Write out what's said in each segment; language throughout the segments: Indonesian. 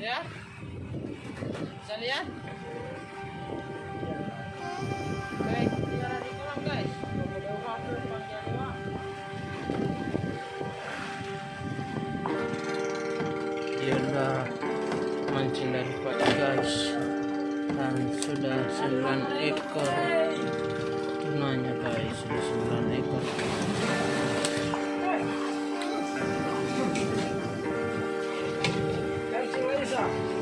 lihat bisa lihat? Guys. Mancing dari pagi guys. Dan sudah 9 ekor. Tunanya guys sudah 9 ekor Hah?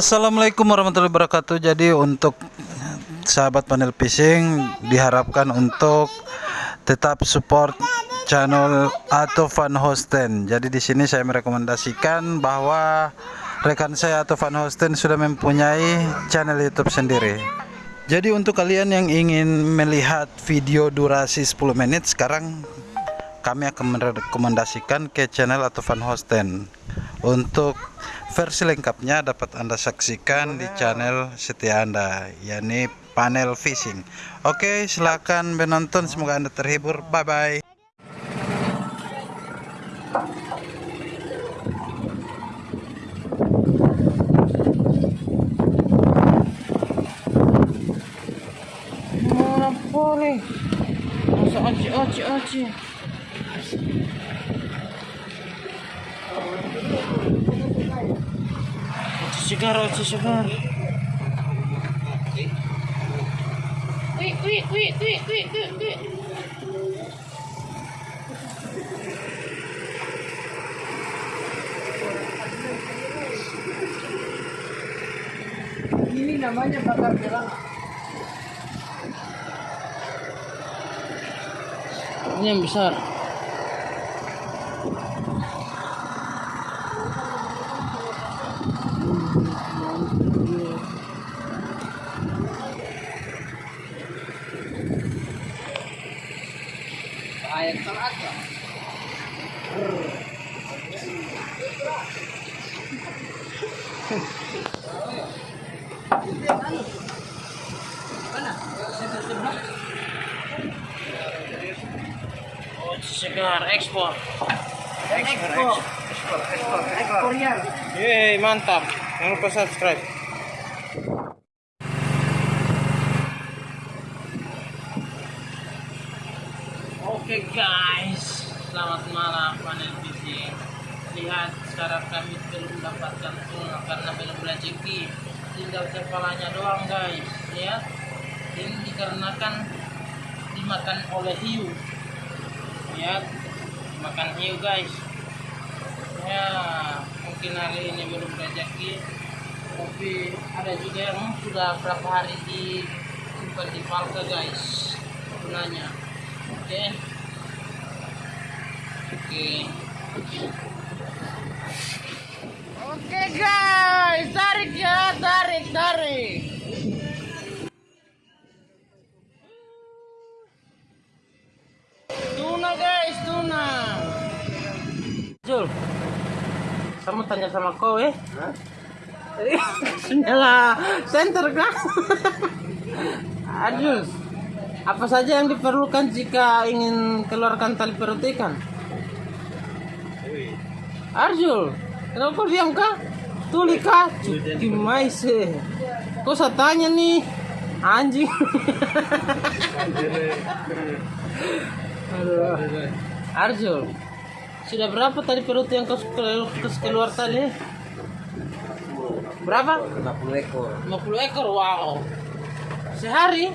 Assalamualaikum warahmatullahi wabarakatuh. Jadi untuk sahabat panel fishing diharapkan untuk tetap support channel atau Van Hosten. Jadi di sini saya merekomendasikan bahwa rekan saya atau Van Hosten sudah mempunyai channel YouTube sendiri. Jadi untuk kalian yang ingin melihat video durasi 10 menit sekarang kami akan merekomendasikan ke channel atau Van Hosten. Untuk versi lengkapnya dapat Anda saksikan di channel setia Anda, yakni panel fishing. Oke, silakan menonton. Semoga Anda terhibur. Bye bye. Mana boleh? Masa. Wih, wih, wih, wih, wih, wih. Ini namanya bakar gelang. Ini yang besar. Mantap. Jangan lupa subscribe. Oke guys, selamat malam panel fishing. Lihat sekarang kami belum mendapatkan tuna karena belum rezeki. Tinggal kepalanya doang guys. Lihat, ini dikarenakan dimakan oleh hiu. Lihat, makan hiu guys. Ya, mungkin hari ini belum rezeki. Tapi ada juga yang sudah berapa hari disimpan di palka guys. Tunanya. Oke. Oke. Oke guys, tarik ya, tarik, tarik. Tuna guys, tuna. Jul, kamu tanya sama kau eh? Nyala center kan? Adul, apa saja yang diperlukan jika ingin keluarkan tali perut ikan? Arjul, kenapa kau diam kah? Tuli kah? Gimana sih? Kau saya tanya nih, anjing. Arjul, sudah berapa tali perut yang kau keluar tali? Berapa? 50 ekor. 50 ekor, wow. Sehari?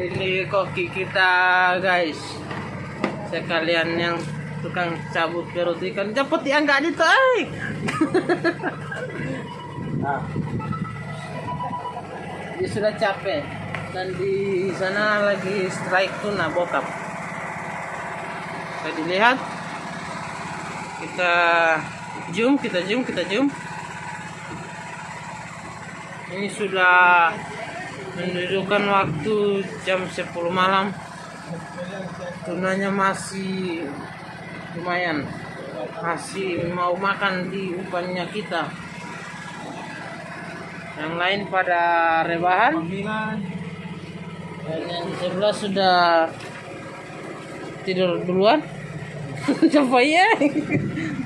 Ini koki kita guys. Sekalian yang tukang cabut perut ikan cepet ya nggak di ay. Dia sudah capek dan di sana lagi strike tuna bokap. Bisa dilihat kita zoom kita zoom kita zoom ini sudah menunjukkan waktu jam 10 malam. Tunanya masih lumayan. Masih mau makan di umpannya kita. Yang lain pada rebahan. Dan yang sebelah sudah tidur duluan. Coba ya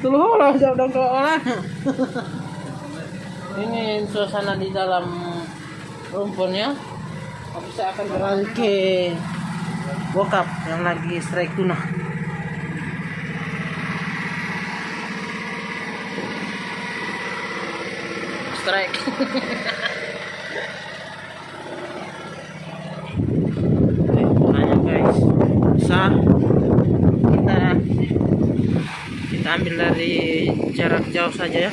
Tuluh lah ke orang ini suasana di dalam rumpunnya tapi saya akan beralih ke bokap yang lagi strike tuna. Strike. Tunanya guys. Bisa? Kita kita ambil dari jarak jauh saja ya.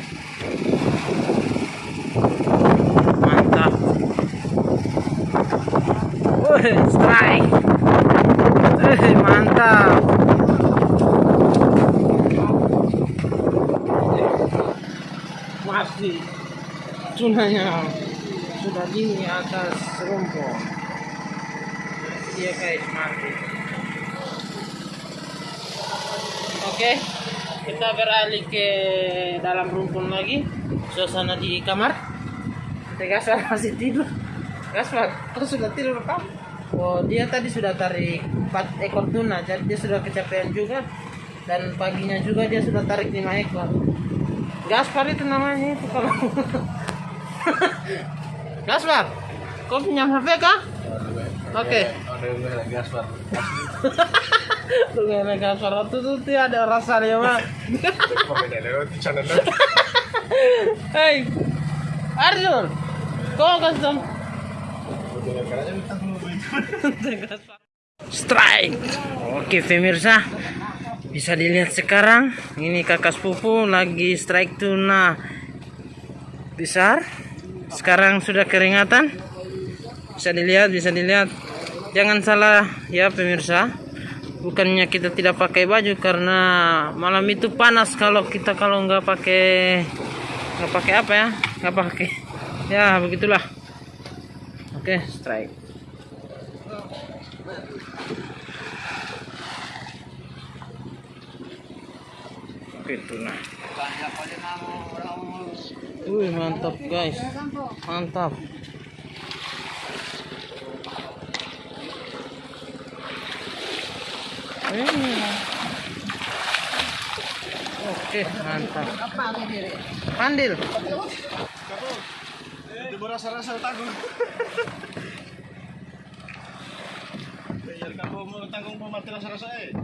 Mantap. Wih, strike. Wih, mantap. Masih. Tunanya sudah di atas rumput. Dia guys mati Oke, kita beralih ke dalam rumpun lagi. Suasana di kamar. Gaspar masih tidur. Gaspar, kau sudah tidur apa? Oh, dia tadi sudah tarik 4 ekor tuna, jadi dia sudah kecapean juga. Dan paginya juga dia sudah tarik 5 ekor. Gaspar itu namanya itu kalau. Gaspar, kau pinjam HP kah? Oke. Tuh itu tuh tuh ada rasa dia mah. Hei, Arjun, kau custom. Strike. Oke pemirsa, bisa dilihat sekarang ini kakak sepupu lagi strike tuna besar. Sekarang sudah keringatan. Bisa dilihat, bisa dilihat. Jangan salah ya pemirsa. Bukannya kita tidak pakai baju karena malam itu panas kalau kita kalau nggak pakai nggak pakai apa ya? Nggak pakai. Ya begitulah. Oke strike. Oke tuna Wih mantap guys. Mantap Oke, mantap. Pandil. Itu rasa-rasa tanggung. Biar kamu mau tanggung mau mati rasa-rasa eh.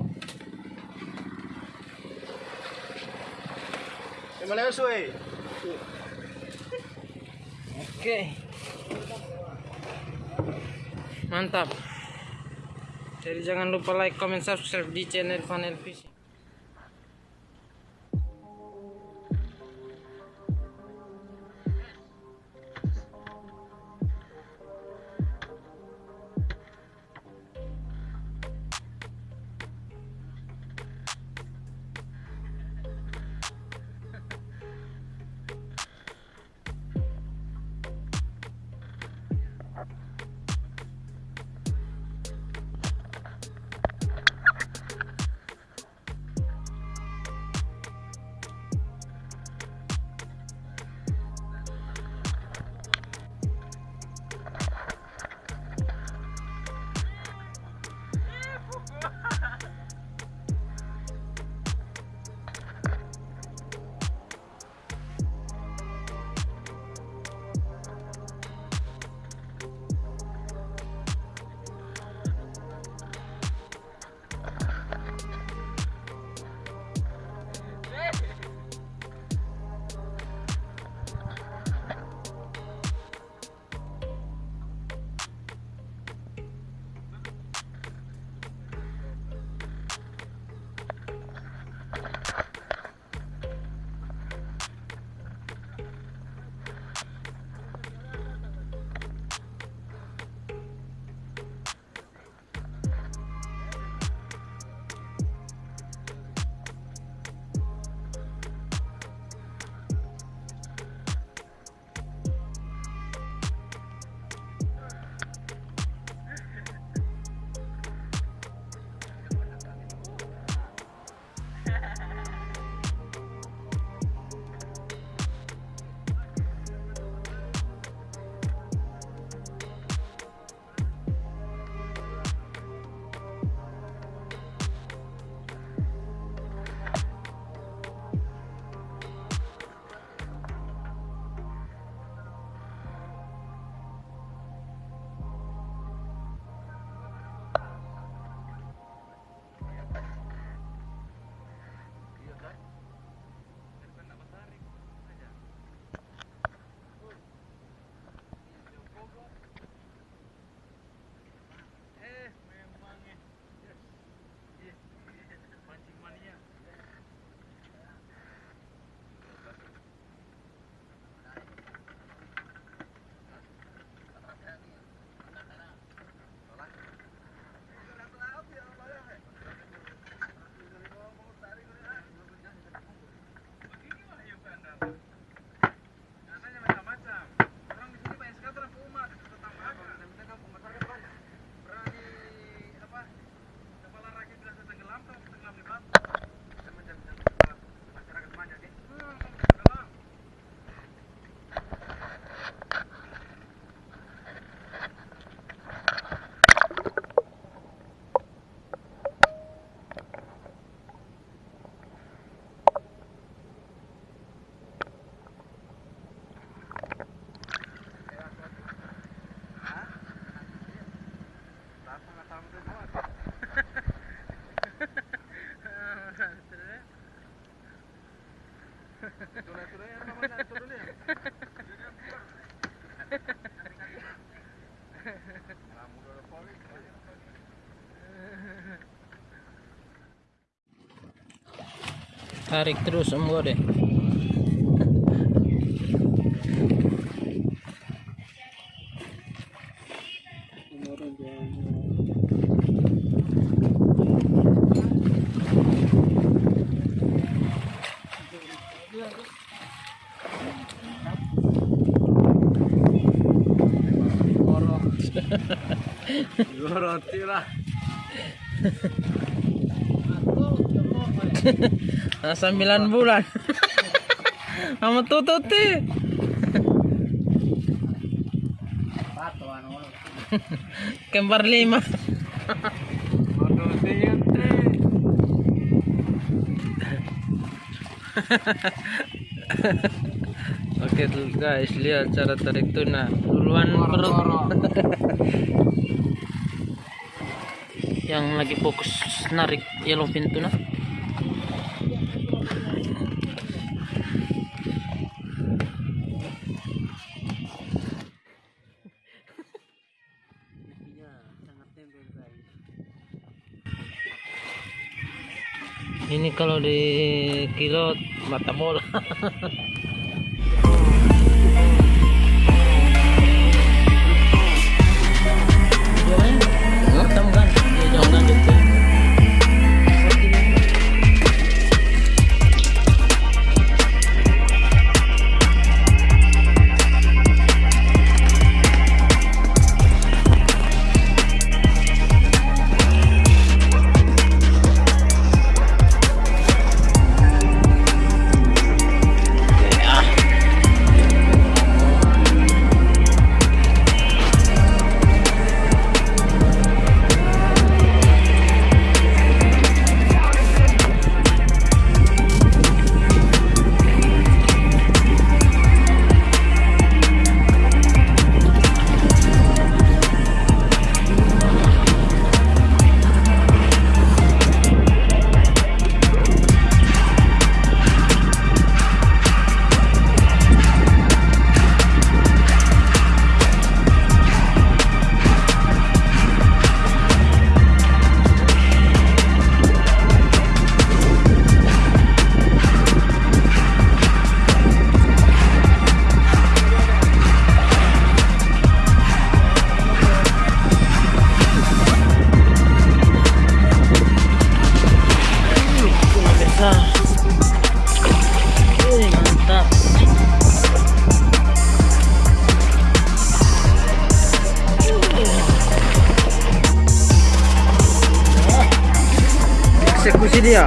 Gimana ya suwe? Oke. Mantap. Jadi jangan lupa like, comment, subscribe di channel Funnel Fishing. Tarik terus semua deh Roti lah. Nah, 9 bulan. Kamu tutut. Kembar lima. Oke tuh guys, lihat cara tarik tuna. Duluan perut. Yang lagi fokus narik yellowfin tuna. Ini kalau di kilo mata bola. dia.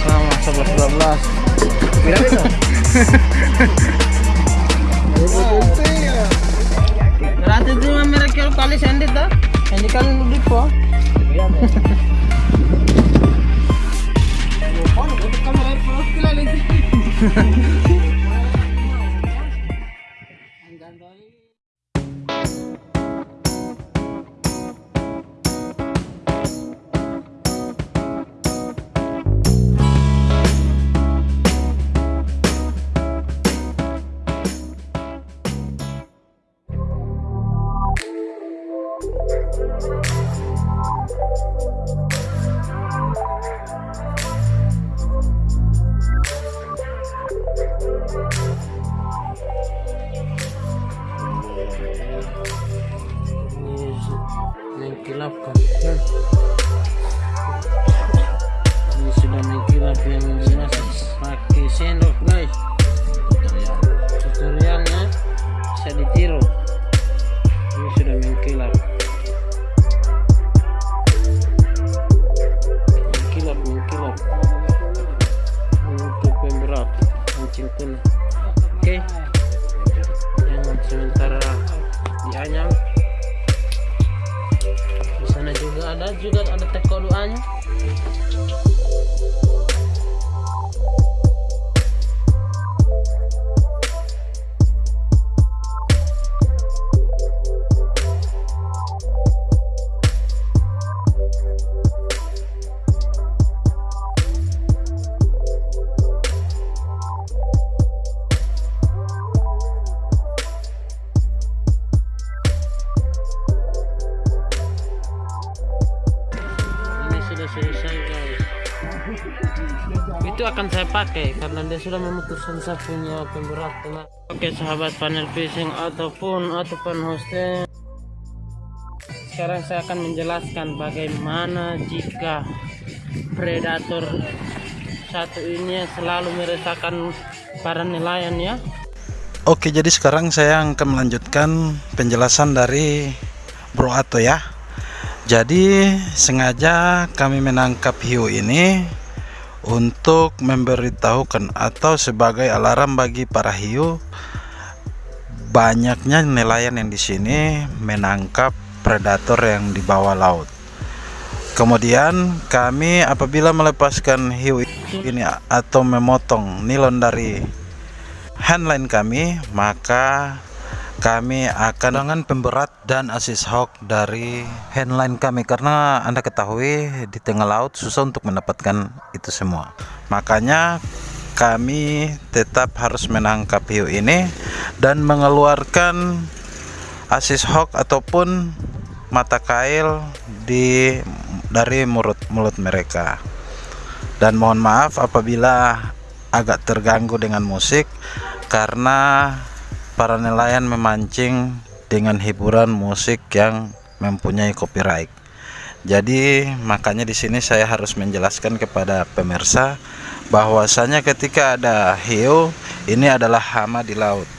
Sama 11 12. Mira pakai karena dia sudah memutuskan saya punya pemberat teman. Oke sahabat panel fishing ataupun ataupun hosting. Sekarang saya akan menjelaskan bagaimana jika predator satu ini selalu meresahkan para nelayan ya. Oke, jadi sekarang saya akan melanjutkan penjelasan dari Bro Ato ya. Jadi sengaja kami menangkap hiu ini untuk memberitahukan atau sebagai alarm bagi para hiu banyaknya nelayan yang di sini menangkap predator yang di bawah laut. Kemudian kami apabila melepaskan hiu ini atau memotong nilon dari handline kami, maka kami akan dengan pemberat dan assist hook dari handline kami karena Anda ketahui di tengah laut susah untuk mendapatkan itu semua. Makanya kami tetap harus menangkap hiu ini dan mengeluarkan assist hook ataupun mata kail di dari mulut mulut mereka dan mohon maaf apabila agak terganggu dengan musik karena para nelayan memancing dengan hiburan musik yang mempunyai copyright. Jadi makanya di sini saya harus menjelaskan kepada pemirsa bahwasanya ketika ada hiu ini adalah hama di laut.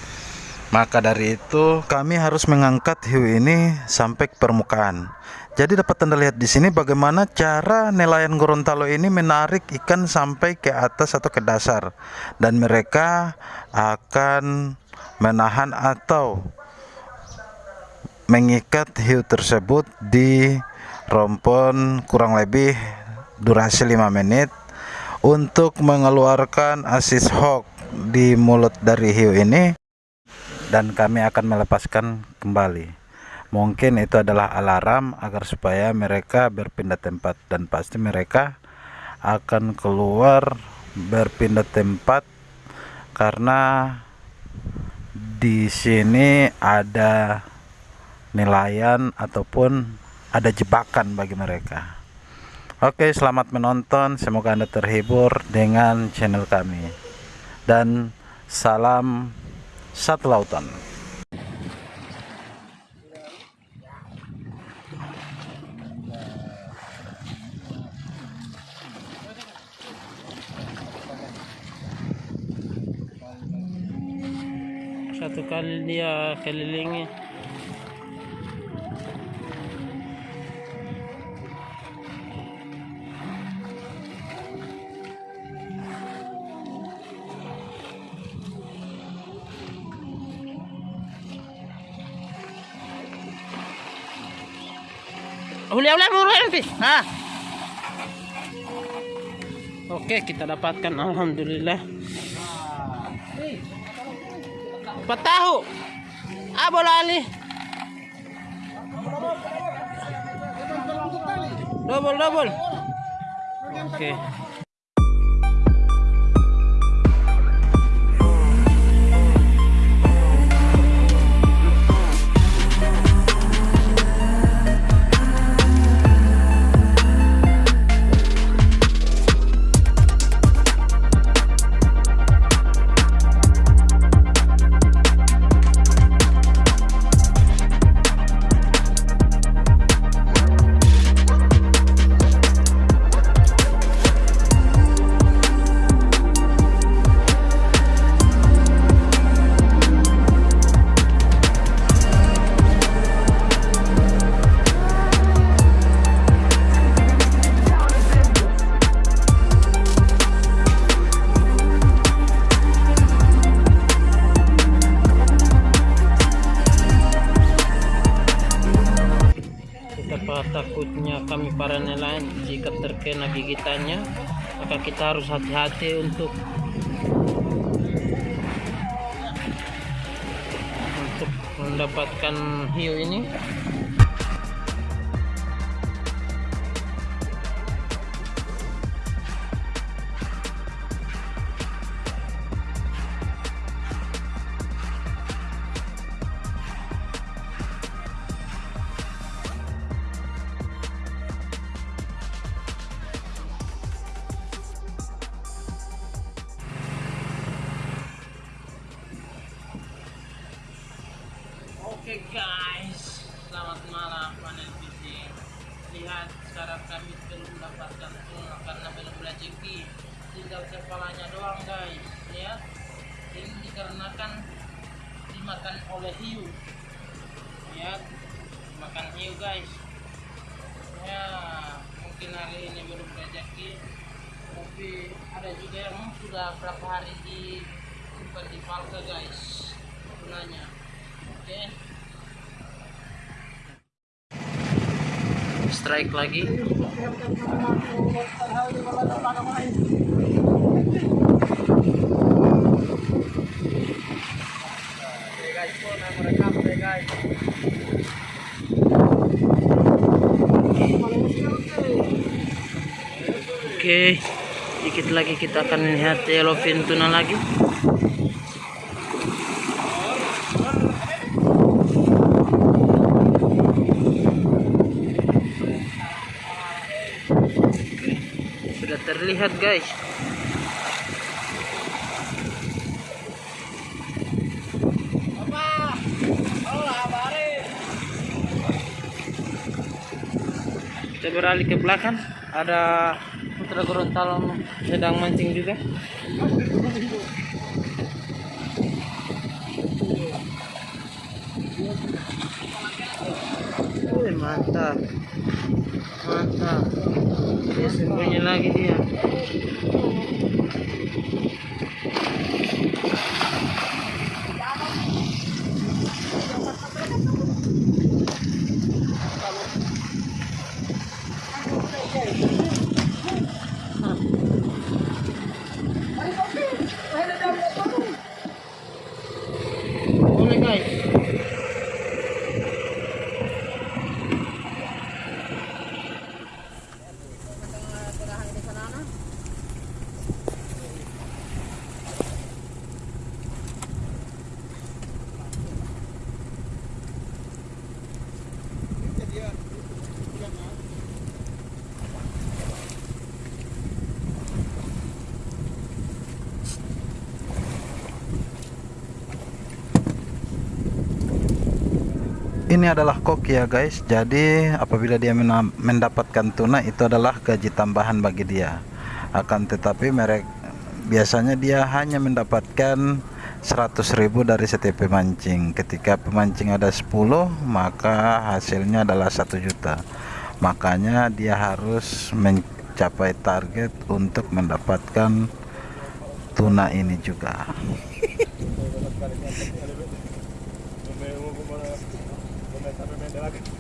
Maka dari itu kami harus mengangkat hiu ini sampai ke permukaan. Jadi dapat Anda lihat di sini bagaimana cara nelayan Gorontalo ini menarik ikan sampai ke atas atau ke dasar. Dan mereka akan menahan atau mengikat hiu tersebut di rompon kurang lebih durasi 5 menit untuk mengeluarkan assist hook di mulut dari hiu ini. Dan kami akan melepaskan kembali. Mungkin itu adalah alarm agar supaya mereka berpindah tempat dan pasti mereka akan keluar berpindah tempat karena di sini ada nelayan ataupun ada jebakan bagi mereka. Oke selamat menonton. Semoga anda terhibur dengan channel kami. Dan salam satu lautan Satu kali dia kelilingi. Huli huli huli huli. Nah. Oke, kita dapatkan alhamdulillah. Patahu. Ah, bola ali. Double, double. Oke. Betapa kita harus hati-hati untuk untuk mendapatkan hiu ini. Oke guys, selamat malam panel fishing. Lihat sekarang kami belum mendapatkan tuna karena belum rezeki. Tinggal kepalanya doang guys. Lihat, ini dikarenakan dimakan oleh hiu. Lihat, makan hiu guys. Ya, mungkin hari ini belum rezeki. Tapi ada juga yang sudah berapa hari disimpan di palka guys. Tunanya. Oke. Strike lagi. Oke, dikit lagi kita akan lihat yellowfin tuna lagi. Terlihat guys. Kita beralih ke belakang. Ada putra Gorontalo sedang mancing juga. Wih, mantap. Mantap. Dia sembunyi lagi dia. Boleh guys. Ini adalah kok ya guys. Jadi apabila dia mendapatkan tuna itu adalah gaji tambahan bagi dia. Akan tetapi merek biasanya dia hanya mendapatkan 100.000 dari setiap pemancing. Ketika pemancing ada 10, maka hasilnya adalah 1 juta. Makanya dia harus mencapai target untuk mendapatkan tuna ini juga. esta reunión de.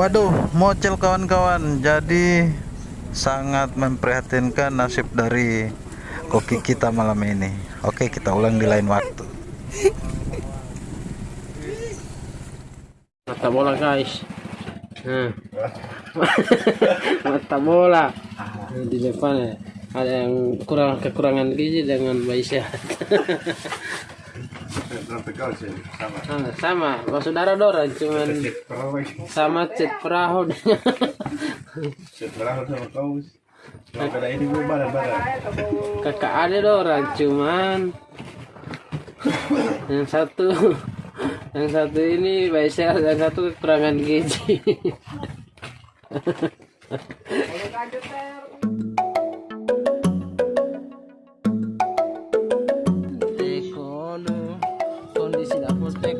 Waduh, mocel kawan-kawan. Jadi sangat memprihatinkan nasib dari koki kita malam ini. Oke, kita ulang di lain waktu. Mata bola guys. Nah. Mata bola. di depan ada yang kurang kekurangan gizi dengan bayi sehat? Sama. sama sama Bapak saudara Dora cuman Perahu sama cet perahu Setelah sama kau. Ini gue badan-badan. kakak ada Dora cuman yang satu yang satu ini bayi sehat yang satu kekurangan gizi was big.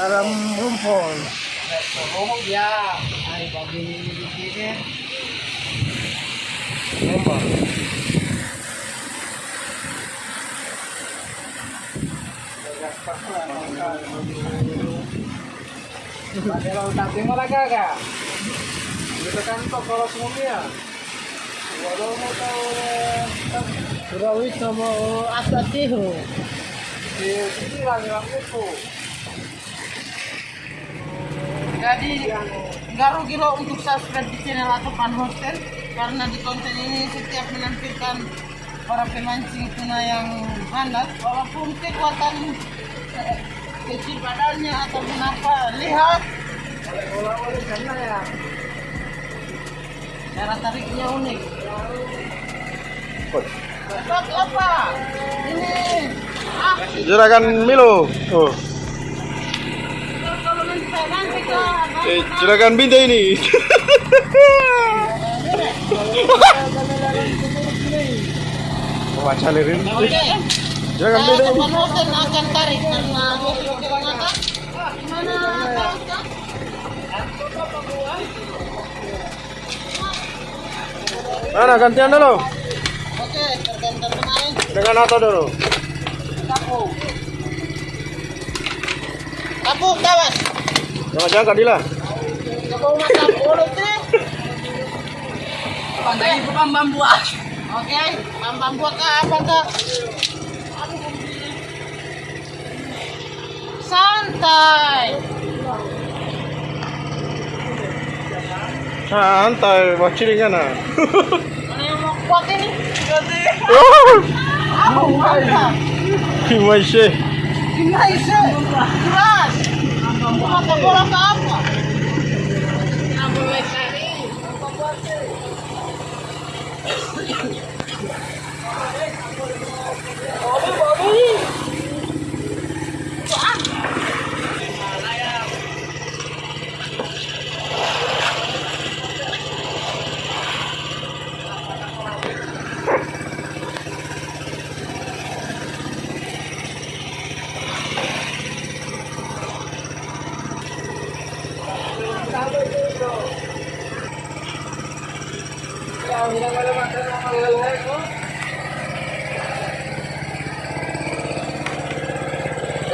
Dalam rumpun. Ngomong ya, ay begini begini. Kalau tak terima lagi agak. Kita kan kok kalau semuanya. Walau mau tahu Surawis sama asatiho. di sini lagi itu. Jadi nggak rugi lo untuk subscribe di channel atau fan hostel karena di konten ini setiap menampilkan para pemancing tuna yang handal walaupun kekuatan kecil badannya ataupun apa lihat cara tariknya unik. Cepat apa? Ini ah Juragan Milo. Oh. kalau nanti saya nanti ke Eh, juragan Binta ini. Wacan ini. Juragan Binta ini. Teman hotel akan tarik karena Mana gantian dulu? Oke, tergantung pemain. Dengan Ato dulu. Kapu. Kapu, kawan. Jangan-jangan Kadila. Kapu mata mulut nih. Pandai bukan bambu ah. Oke, bambu ke apa ke? Santai. Santai, ciringan ah. Yang mau kuat ini? Oh. Masih. Gimana sih? Keras. Mata bola ke apa? Apa Bobby.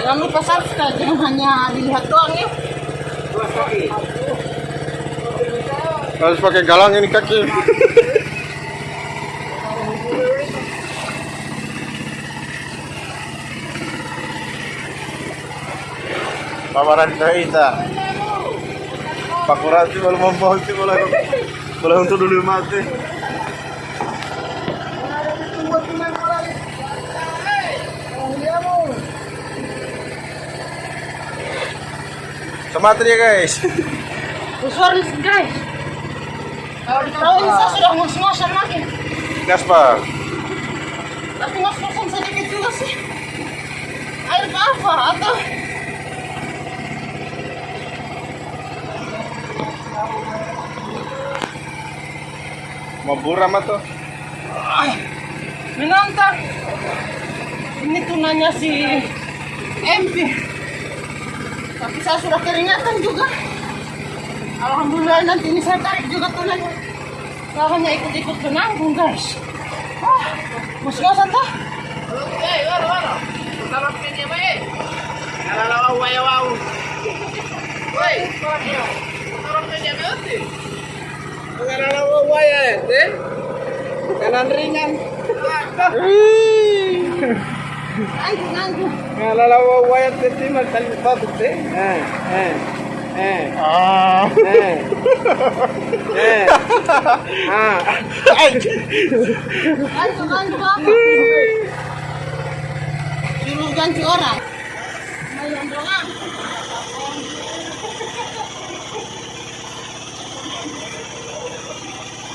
Jangan lupa subscribe, jangan hanya dilihat doang ya. Harus pakai galang ini kaki. Paparan ka isa. Pakurati wala mamahulti wala wala untuk dulu mati. Sama ya guys. Sorry guys. Kalau ini saya sudah ngos-ngosan lagi. Gas pak. Tapi ngos-ngosan sedikit juga sih. Air apa? Atau Mau buram tuh. menantang. Ini tunanya si MP. Saya sudah keringatan juga. Alhamdulillah nanti ini saya tarik juga tunanya. Saya hanya ikut-ikut menanggung guys. Ah, ngos-ngosan tuh. Kanan ringan. Ganti orang.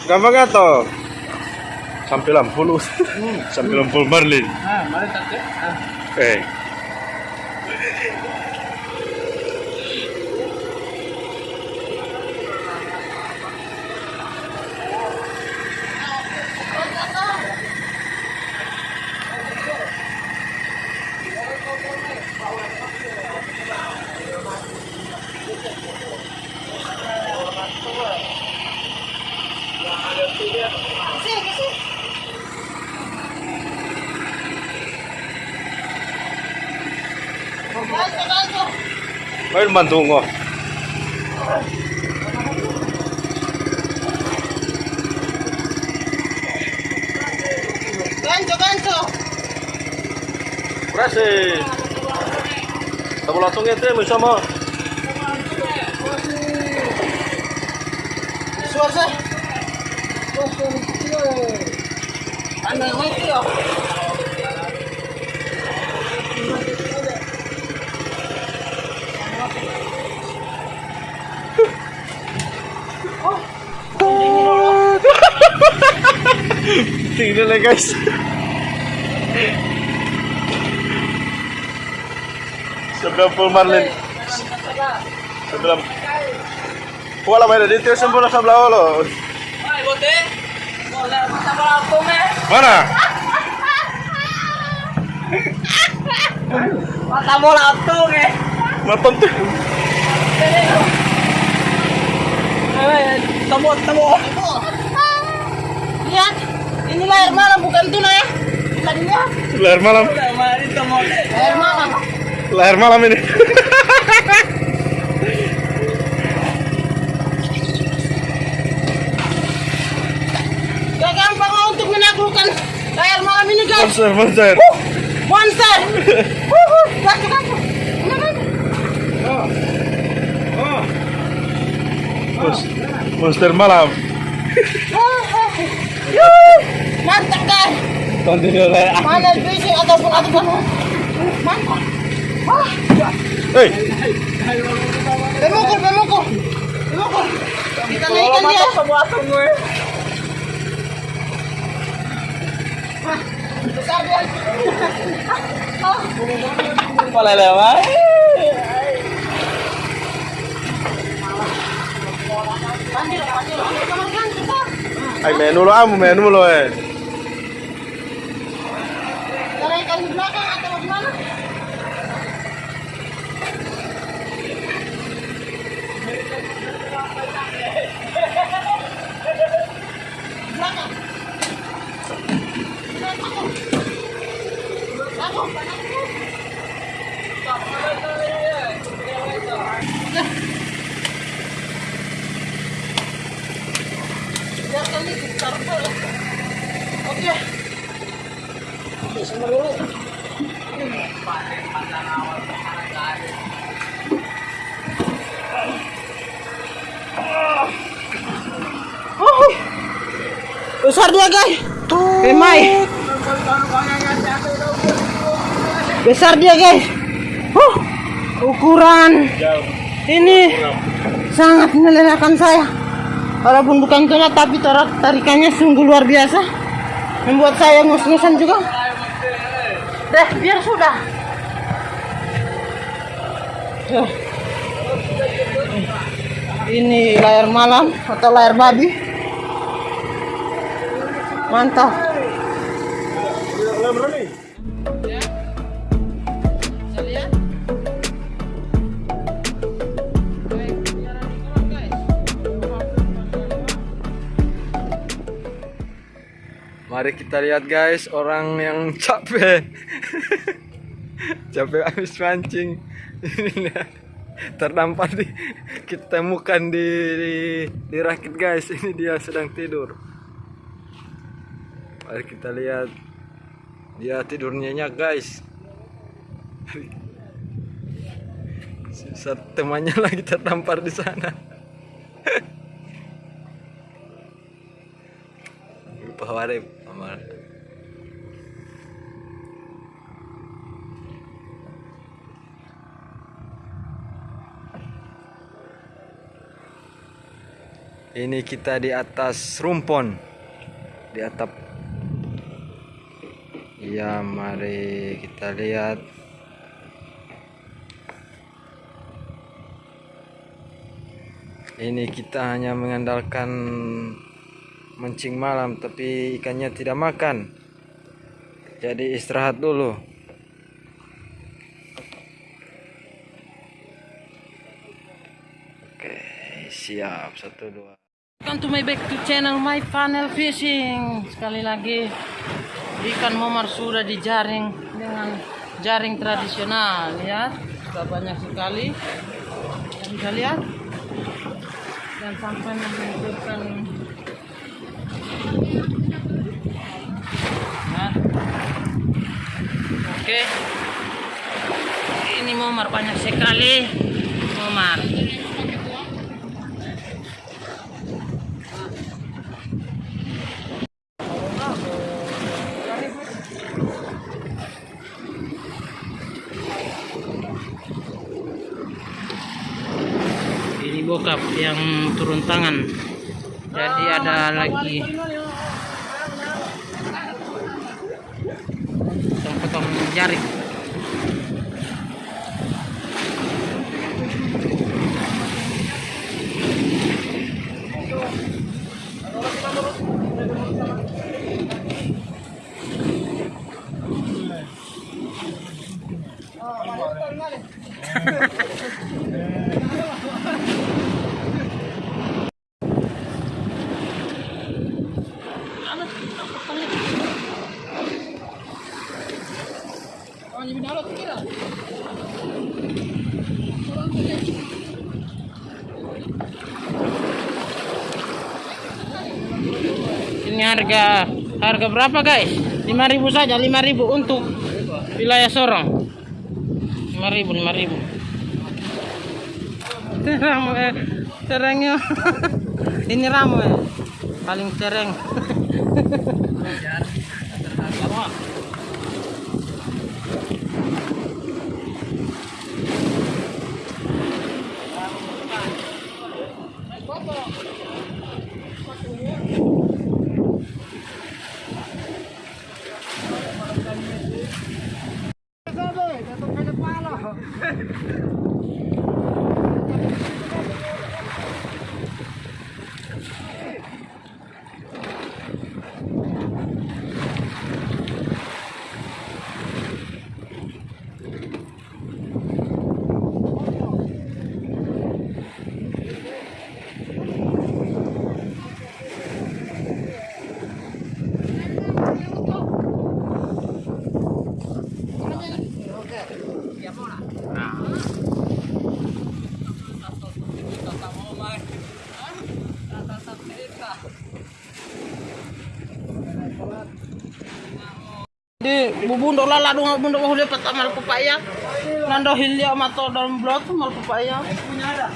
Gampang gak? Sampai lampul. Sampai lampul Marlin. ah, mari tante. Ah. Eh. Sini, sini. Bantu, bantu. Main bantu nggak? Bantu, bantu. Berhasil. Kamu langsung itu ya sama. Suara. Anda ngerti ya? Tinggal lah guys. Sebelum full Marlin. Sebelum. Wala may dito sempurna sa blawo lo. Ay, bote. Wala, mata mo ako, me. Mana? Mata mo lang ako, me. Maton tuh. Ay, tamo, tamo. Ini layar malam bukan tuna ya. Tadi lihat. Lahir malam. Layar malam. Lahir malam ini. Gak gampang untuk menaklukkan layar malam ini guys. Monster, monster. Monster. Wuhu, Gantu, gantu. Mana, gantu. Mon- Monster malam. Lah. Mana fishing ataupun ataupun. Mantap. Wah, Hei, pemukul, pemukul. Pemukul. Kita naikkan dia. Wah, besar dia. Ah. Ganti, Pak. ay menu lo amo, menu lo eh. Kita naikkan di belakang atau gimana? Belakang. Oke. Oke, dulu. Besar dia guys. Remai. Besar dia guys. Huh. Ukuran ini sangat melelahkan saya. Walaupun bukan tuna tapi tarik tarikannya sungguh luar biasa. Membuat saya ngos-ngosan juga. Deh, biar sudah. Ini layar malam atau layar babi. Mantap. Mari kita lihat guys orang yang capek. capek habis mancing. Ini. Terdampar di kita temukan di, di di rakit guys. Ini dia sedang tidur. Mari kita lihat. Dia tidur nyenyak guys. Saat temannya lagi terdampar di sana. Lupa warip Ini kita di atas rumpon di atap. Ya, mari kita lihat. Ini kita hanya mengandalkan mancing malam tapi ikannya tidak makan. Jadi istirahat dulu. Oke, siap. Satu, dua. Welcome to my back to channel my funnel fishing. Sekali lagi ikan momar sudah dijaring dengan jaring tradisional. Lihat, sudah banyak sekali. Bisa lihat. Dan sampai menunjukkan Nah. Oke. Ini momar banyak sekali. Momar. ini bokap yang turun tangan jadi ada lagi potong-potong jaring ini harga harga berapa guys? 5000 saja 5000 untuk wilayah Sorong. 5000 5000 terang eh, terengnya ini ramai paling tereng di bubundok lala dong bundok mau lepat amal pepaya nando hilya mato dalam blot mal pepaya punya ada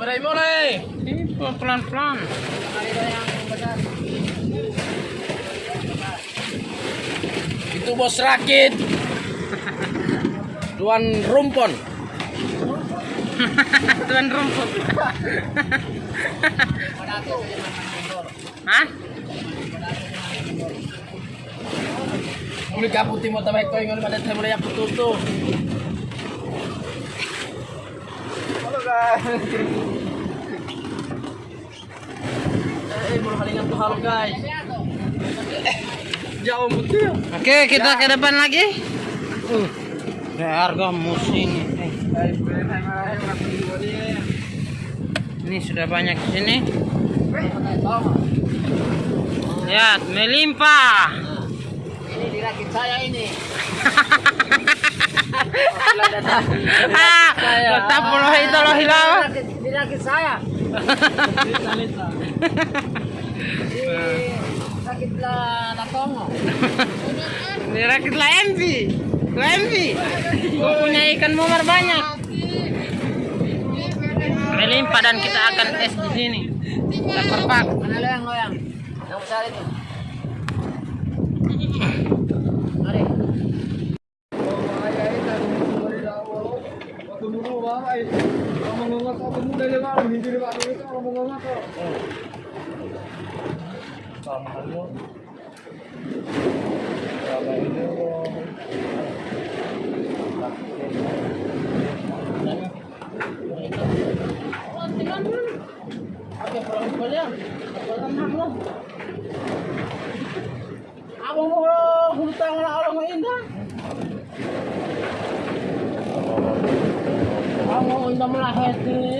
Coba mulai. Ini pelan-pelan. Itu bos rakit. Tuan rumpon. Tuan rumpon. Hah? Uli kaputi mo tabay ko yung madat sa mulay ako tuto. Eh, mau halingan tuh halo guys. Jauh betul. Oke, kita ke depan lagi. Uh, harga musim ini. Ini sudah banyak di sini. Lihat, melimpah. Ini dirakit saya ini. Tetap puluh itu loh hilang. Dirakit, dirakit saya. Dirakit lah MV. Lah MV. Gue punya ikan mumar banyak. Melimpah dan kita akan tes di sini. Kita perpak. Mana loyang loyang? Yang besar itu. Mari. Ako mo hutang na ako mo inda. Ako mo inda mo lahat. Eh, kaya pa na.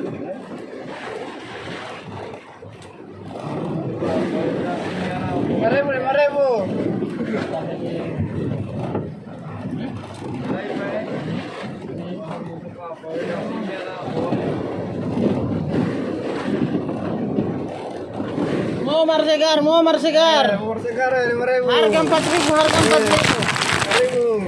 lima ribu. Momar segar, momar segar. Umur segar lima ribu. Harga empat ribu, harga empat ribu. ribu.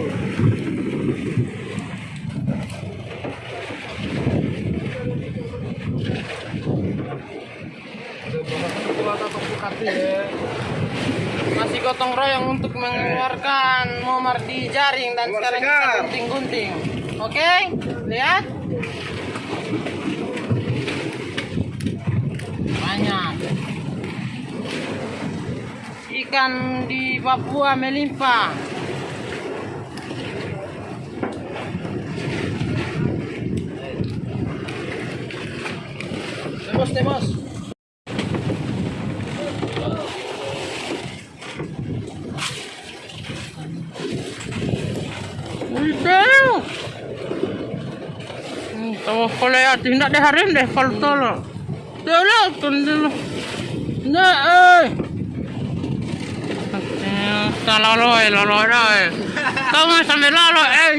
Gotong royong untuk mengeluarkan momar di jaring dan sekarang kita gunting-gunting. Oke, lihat. Banyak. Ikan di Papua melimpah. Temos, temos. Udah. Tahu kalau ya tidak deh harim deh kalau tolong. Tolong tunduk. Nah, eh. Talalo eh, lalo eh. Kamu sampai lalo eh.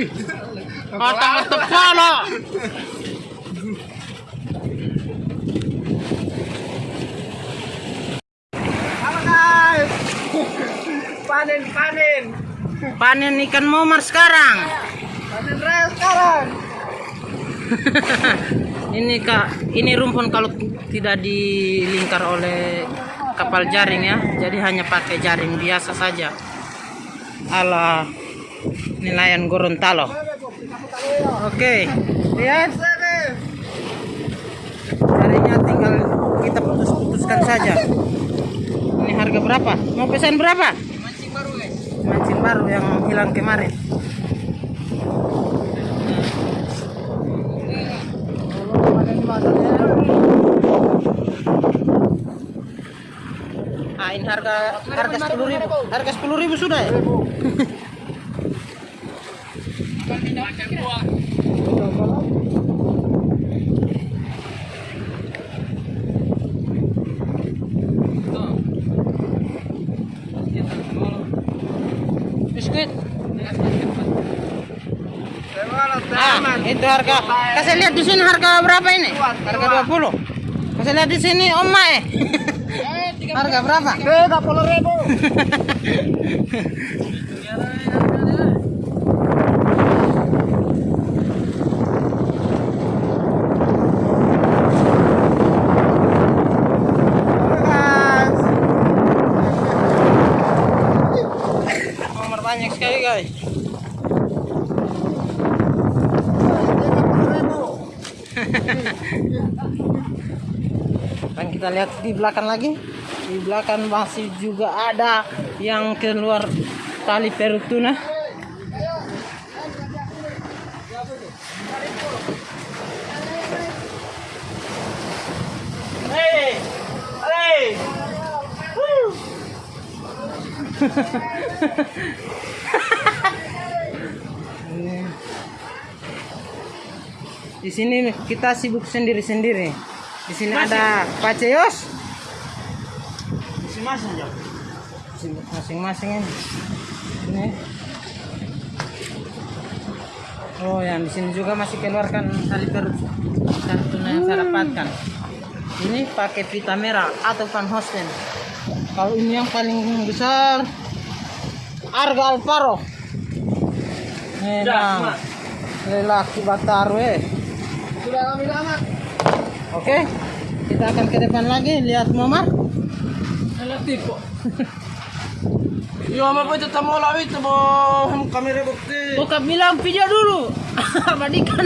Kata kata pala. Panen, panen. Panen ikan momar sekarang. Panen raya sekarang. ini kak, ini rumpun kalau tidak dilingkar oleh kapal jaring ya, jadi hanya pakai jaring biasa saja. Ala nelayan Gorontalo. Oke, lihat. Harinya tinggal kita putus-putuskan saja. Ini harga berapa? Mau pesan berapa? Mancing baru, guys. Mancing baru yang hilang kemarin. Ini harga harga sepuluh ribu. Harga sepuluh ribu sudah ya? Biskuit. Ah, itu harga. Kasih lihat di sini harga berapa ini? Harga 20. Kasih lihat di sini Om Mae. harga berapa? 30 ribu. Nomor banyak sekali guys. Dan kita lihat di belakang lagi. Di belakang masih juga ada yang keluar tali perutuna. Hey! Hey! Woo! Di sini kita sibuk sendiri-sendiri. Di sini ada Pak Ceyos. Masing-masing ya. Masing-masing ini. Ini. Oh, yang di sini juga masih keluarkan tali perut kartun yang saya dapatkan. Ini pakai pita merah atau Van Hosten. Kalau ini yang paling besar Arga Alvaro. Memang lelaki Bataru eh. Sudah kami lama. Oke, kita akan ke depan lagi lihat Muhammad. Relatif kok. Yo, apa itu tamu lawi itu mo kamera bukti. Buka bilang video dulu. Abadikan.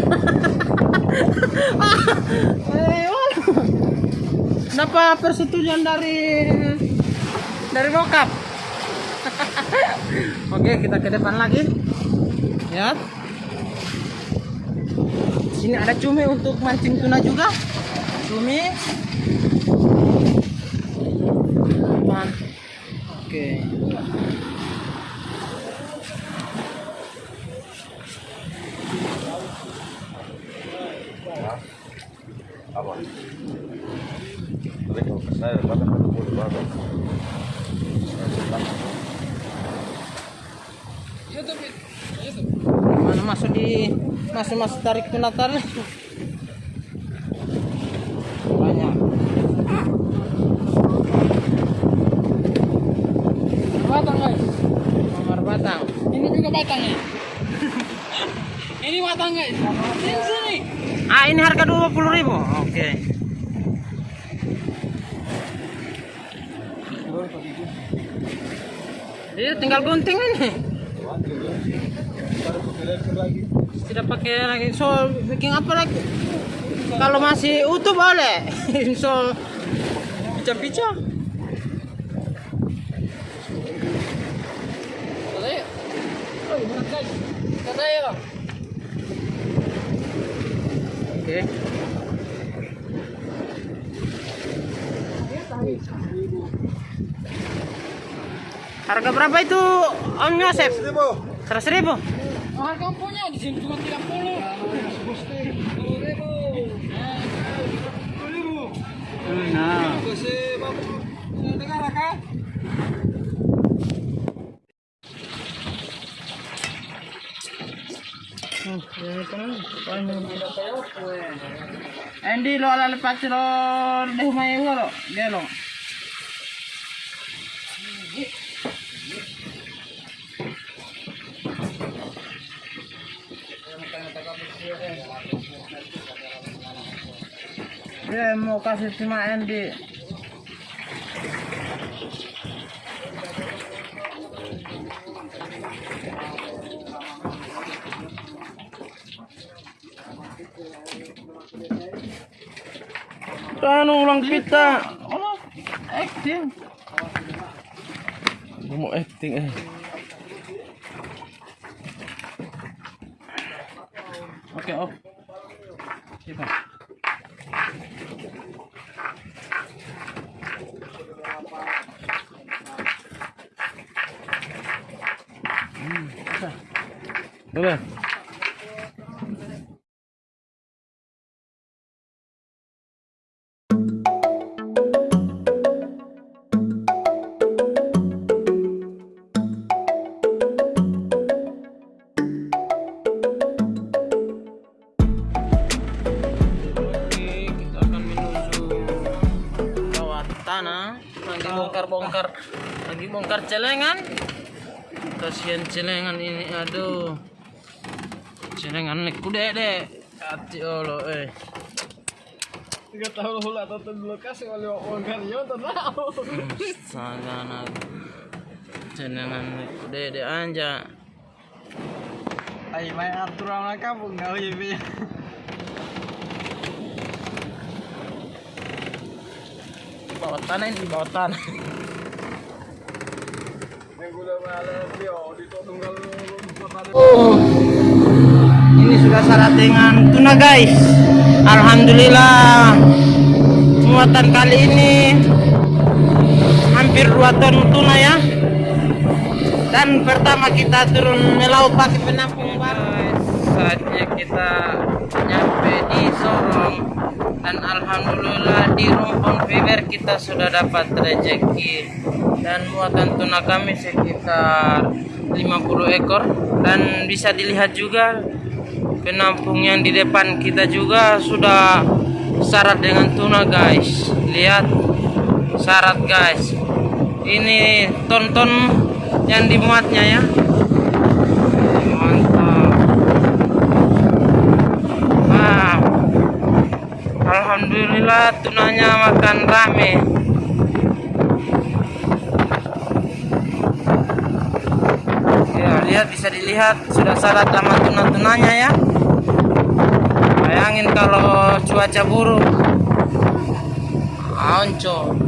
Waduh. Dapat persetujuan dari dari bokap. Oke, kita ke depan lagi. Ya. Sini ada cumi untuk mancing tuna juga. Cumi. Man. Oke. Mana masuk di masuk tarik tarik. Banyak. Batang guys. Nomor batang. Ini juga batang ya. Ini batang guys. Sini sini. Ah ini harga dua puluh ribu. Oke. Iya tinggal gunting ini. Tidak pakai lagi. So bikin apa lagi? Kalau masih utuh boleh. so pica-pica. Katanya. Oh, bang. Oke. Harga berapa itu Om Yosef? Seratus ribu. Oh, harga punya di sini cuma 30. Nah. Endi lo ala lepas lo deh mai lo dia lo. saya mau kasih cuma Endi kan ulang kita? Acting. Mau acting eh. Celengan. Kasihan celengan ini, aduh. Celengan nih kude deh. Hati Allah eh. Tiga tahun hula atau lokasi oleh orang karyo tahu. Sagana. Celengan nih kude deh anja. Ay, may aturan na kampung na uy. Di bawah tanah ini di bawah tanah. Ini sudah syarat dengan tuna guys. Alhamdulillah muatan kali ini hampir 2 ton tuna ya. Dan pertama kita turun melaut pakai penampung guys. Saatnya kita nyampe di Sorong dan alhamdulillah di Rumpun Fiber kita sudah dapat rezeki. Dan muatan tuna kami sekitar 50 ekor. Dan bisa dilihat juga penampung yang di depan kita juga sudah syarat dengan tuna guys. Lihat syarat guys. Ini ton-ton yang dimuatnya ya mantap nah alhamdulillah tunanya makan rame. Ya lihat bisa dilihat sudah syarat sama tuna-tunanya ya. Bayangin kalau cuaca buruk. Onco